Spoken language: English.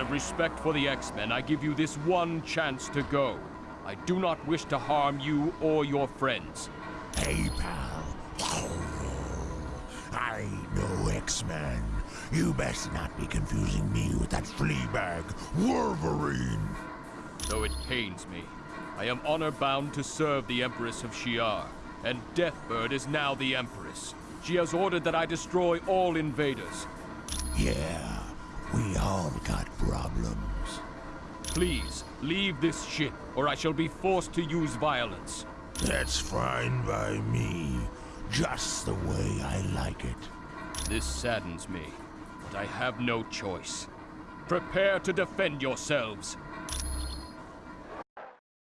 of respect for the X-Men, I give you this one chance to go. I do not wish to harm you or your friends. Hey, pal. I no X-Man. You best not be confusing me with that fleabag, Wolverine. Though it pains me, I am honor-bound to serve the Empress of Shi'ar, and Deathbird is now the Empress. She has ordered that I destroy all invaders. Yeah, we all got problems. Please, leave this ship, or I shall be forced to use violence. That's fine by me. Just the way I like it. This saddens me, but I have no choice. Prepare to defend yourselves.